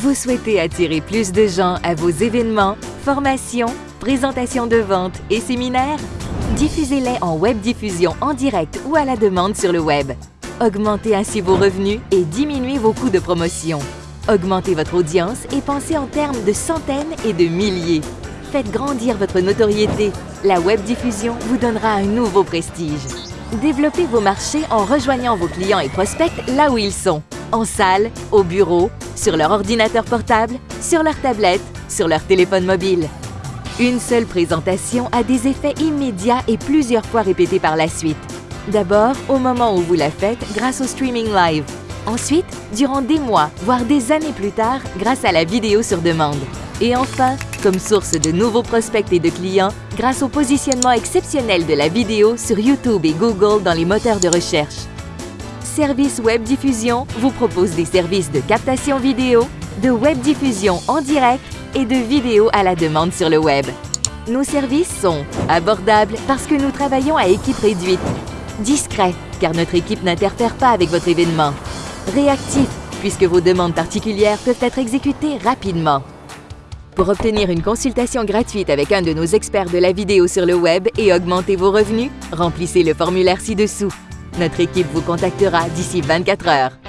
Vous souhaitez attirer plus de gens à vos événements, formations, présentations de vente et séminaires? Diffusez-les en web diffusion en direct ou à la demande sur le web. Augmentez ainsi vos revenus et diminuez vos coûts de promotion. Augmentez votre audience et pensez en termes de centaines et de milliers. Faites grandir votre notoriété. La web diffusion vous donnera un nouveau prestige. Développez vos marchés en rejoignant vos clients et prospects là où ils sont. En salle, au bureau, sur leur ordinateur portable, sur leur tablette, sur leur téléphone mobile. Une seule présentation a des effets immédiats et plusieurs fois répétés par la suite. D'abord, au moment où vous la faites grâce au streaming live. Ensuite, durant des mois, voire des années plus tard, grâce à la vidéo sur demande. Et enfin, comme source de nouveaux prospects et de clients, grâce au positionnement exceptionnel de la vidéo sur YouTube et Google dans les moteurs de recherche. Service Web Diffusion vous propose des services de captation vidéo, de web diffusion en direct et de vidéo à la demande sur le web. Nos services sont abordables parce que nous travaillons à équipe réduite, discrets car notre équipe n'interfère pas avec votre événement, réactifs puisque vos demandes particulières peuvent être exécutées rapidement. Pour obtenir une consultation gratuite avec un de nos experts de la vidéo sur le web et augmenter vos revenus, remplissez le formulaire ci-dessous. Notre équipe vous contactera d'ici 24 heures.